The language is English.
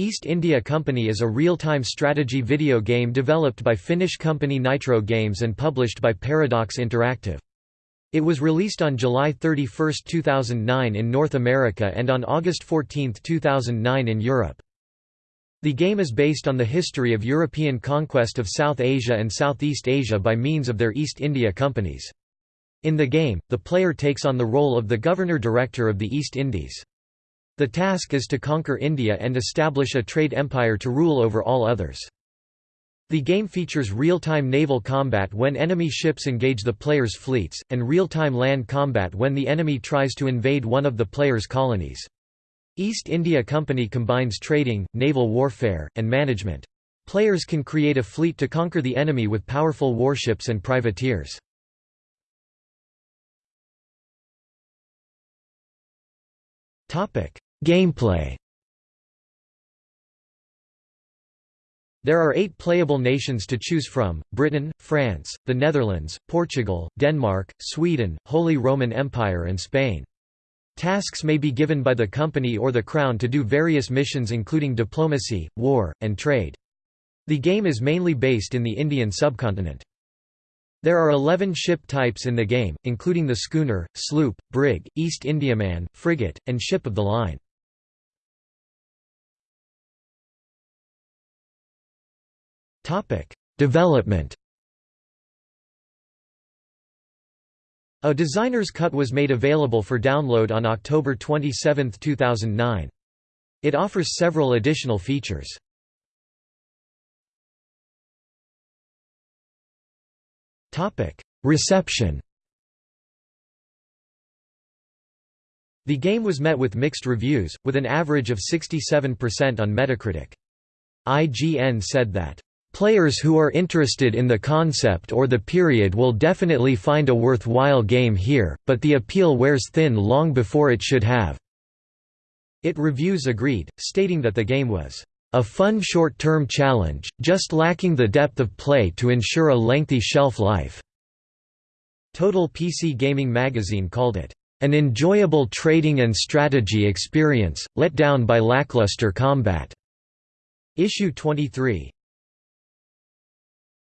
East India Company is a real-time strategy video game developed by Finnish company Nitro Games and published by Paradox Interactive. It was released on July 31, 2009 in North America and on August 14, 2009 in Europe. The game is based on the history of European conquest of South Asia and Southeast Asia by means of their East India companies. In the game, the player takes on the role of the Governor-Director of the East Indies. The task is to conquer India and establish a trade empire to rule over all others. The game features real-time naval combat when enemy ships engage the player's fleets, and real-time land combat when the enemy tries to invade one of the player's colonies. East India Company combines trading, naval warfare, and management. Players can create a fleet to conquer the enemy with powerful warships and privateers. Gameplay There are eight playable nations to choose from, Britain, France, the Netherlands, Portugal, Denmark, Sweden, Holy Roman Empire and Spain. Tasks may be given by the company or the crown to do various missions including diplomacy, war, and trade. The game is mainly based in the Indian subcontinent. There are 11 ship types in the game, including the schooner, sloop, brig, East Indiaman, frigate, and ship of the line. Development A designer's cut was made available for download on October 27, 2009. It offers several additional features. Reception The game was met with mixed reviews, with an average of 67% on Metacritic. IGN said that Players who are interested in the concept or the period will definitely find a worthwhile game here, but the appeal wears thin long before it should have." It reviews agreed, stating that the game was, "...a fun short-term challenge, just lacking the depth of play to ensure a lengthy shelf life." Total PC Gaming magazine called it, "...an enjoyable trading and strategy experience, let down by lackluster combat." Issue 23